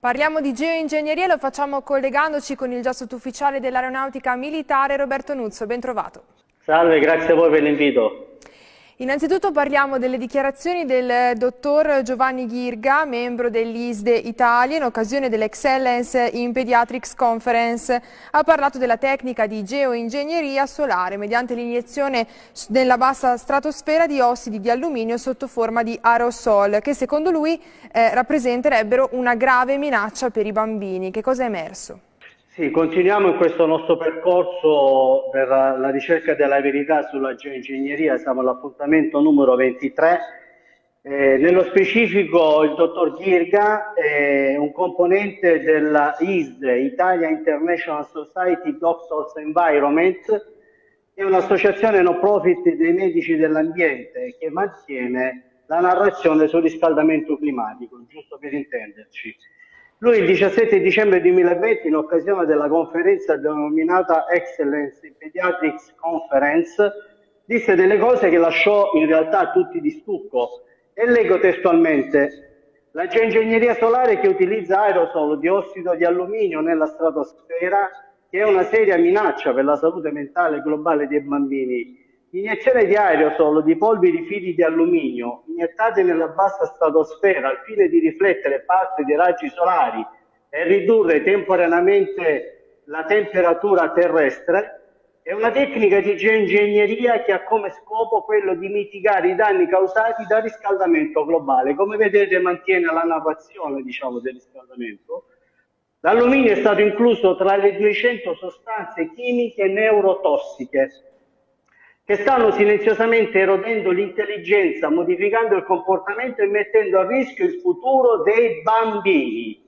Parliamo di geoingegneria e lo facciamo collegandoci con il già sottufficiale dell'aeronautica militare Roberto Nuzzo. Ben trovato. Salve, grazie a voi per l'invito. Innanzitutto parliamo delle dichiarazioni del dottor Giovanni Ghirga, membro dell'ISDE Italia, in occasione dell'Excellence in Pediatrics Conference. Ha parlato della tecnica di geoingegneria solare mediante l'iniezione nella bassa stratosfera di ossidi di alluminio sotto forma di aerosol, che secondo lui eh, rappresenterebbero una grave minaccia per i bambini. Che cosa è emerso? Sì, continuiamo in questo nostro percorso per la ricerca della verità sulla geoingegneria, siamo all'appuntamento numero 23. Eh, nello specifico il dottor Ghirga è un componente della ISD, Italia International Society Doctors Environment, è un'associazione no profit dei medici dell'ambiente che mantiene la narrazione sul riscaldamento climatico, giusto per intenderci. Lui il 17 dicembre 2020, in occasione della conferenza denominata Excellence in Pediatrics Conference, disse delle cose che lasciò in realtà tutti di stucco. E leggo testualmente, la geoingegneria solare che utilizza aerosol di ossido di alluminio nella stratosfera, che è una seria minaccia per la salute mentale globale dei bambini, Iniezione di aerosol di polveri fili di alluminio iniettate nella bassa stratosfera al fine di riflettere parte dei raggi solari e ridurre temporaneamente la temperatura terrestre è una tecnica di geoingegneria che ha come scopo quello di mitigare i danni causati dal riscaldamento globale. Come vedete mantiene la narrazione diciamo, del riscaldamento. L'alluminio è stato incluso tra le 200 sostanze chimiche neurotossiche che stanno silenziosamente erodendo l'intelligenza, modificando il comportamento e mettendo a rischio il futuro dei bambini.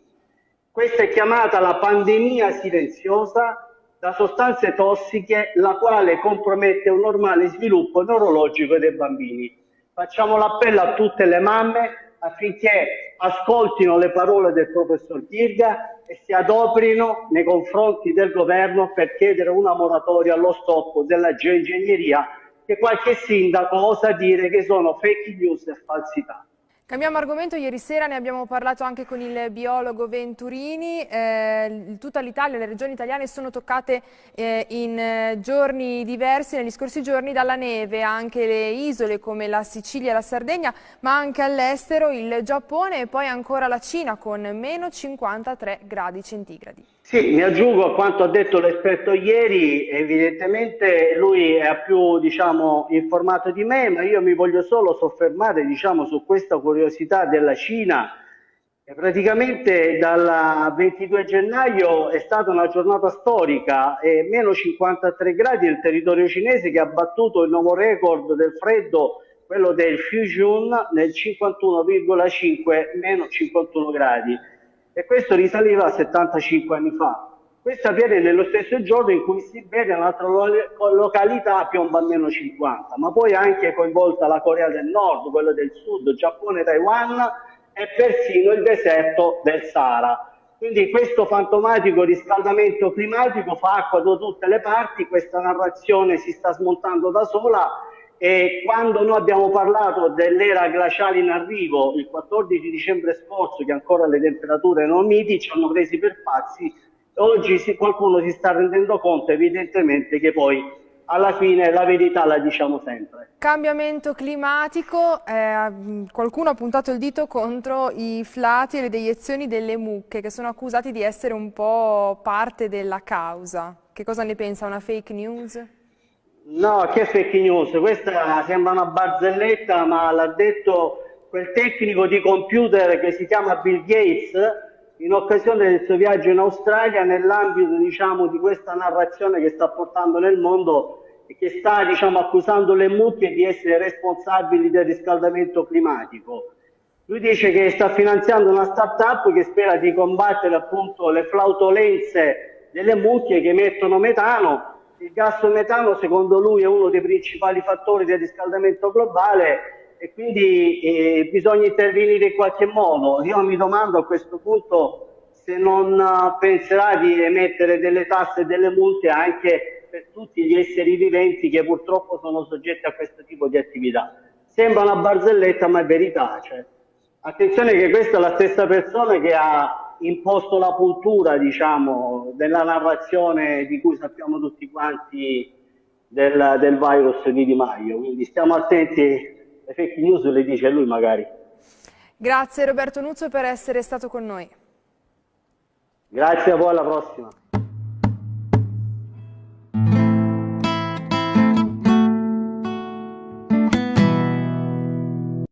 Questa è chiamata la pandemia silenziosa da sostanze tossiche, la quale compromette un normale sviluppo neurologico dei bambini. Facciamo l'appello a tutte le mamme affinché ascoltino le parole del professor Kirga e si adoperino nei confronti del governo per chiedere una moratoria allo stop della geoingegneria che qualche sindaco osa dire che sono fake news e falsità. Cambiamo argomento, ieri sera ne abbiamo parlato anche con il biologo Venturini, eh, tutta l'Italia, le regioni italiane sono toccate eh, in eh, giorni diversi, negli scorsi giorni dalla neve, anche le isole come la Sicilia e la Sardegna, ma anche all'estero il Giappone e poi ancora la Cina con meno 53 gradi centigradi. Sì, mi aggiungo a quanto ha detto l'esperto ieri, evidentemente lui è più diciamo, informato di me, ma io mi voglio solo soffermare diciamo, su questa curiosità della Cina. Praticamente dal 22 gennaio è stata una giornata storica e meno 53 gradi nel territorio cinese che ha battuto il nuovo record del freddo, quello del Fujian nel 51,5 meno 51 gradi e questo risaliva a 75 anni fa. Questo avviene nello stesso giorno in cui si vede un'altra località piomba a meno 50, ma poi anche coinvolta la Corea del Nord, quella del Sud, Giappone, Taiwan e persino il deserto del Sahara. Quindi questo fantomatico riscaldamento climatico fa acqua da tutte le parti, questa narrazione si sta smontando da sola e quando noi abbiamo parlato dell'era glaciale in arrivo il 14 dicembre scorso, che ancora le temperature erano miti, ci hanno presi per pazzi, oggi si, qualcuno si sta rendendo conto evidentemente che poi alla fine la verità la diciamo sempre. Cambiamento climatico, eh, qualcuno ha puntato il dito contro i flati e le deiezioni delle mucche che sono accusati di essere un po' parte della causa. Che cosa ne pensa? Una fake news? No, che fake news? Questa sembra una barzelletta, ma l'ha detto quel tecnico di computer che si chiama Bill Gates in occasione del suo viaggio in Australia nell'ambito diciamo, di questa narrazione che sta portando nel mondo e che sta diciamo, accusando le mucche di essere responsabili del riscaldamento climatico. Lui dice che sta finanziando una start-up che spera di combattere appunto le flautolenze delle mucche che emettono metano il gas metano secondo lui è uno dei principali fattori del riscaldamento globale e quindi eh, bisogna intervenire in qualche modo. Io mi domando a questo punto se non penserà di emettere delle tasse e delle multe anche per tutti gli esseri viventi che purtroppo sono soggetti a questo tipo di attività. Sembra una barzelletta ma è verità. Cioè. Attenzione che questa è la stessa persona che ha imposto la cultura, diciamo, della narrazione di cui sappiamo tutti quanti del, del virus di Di Maio. Quindi stiamo attenti, le fake news le dice lui magari. Grazie Roberto Nuzzo per essere stato con noi. Grazie a voi, alla prossima.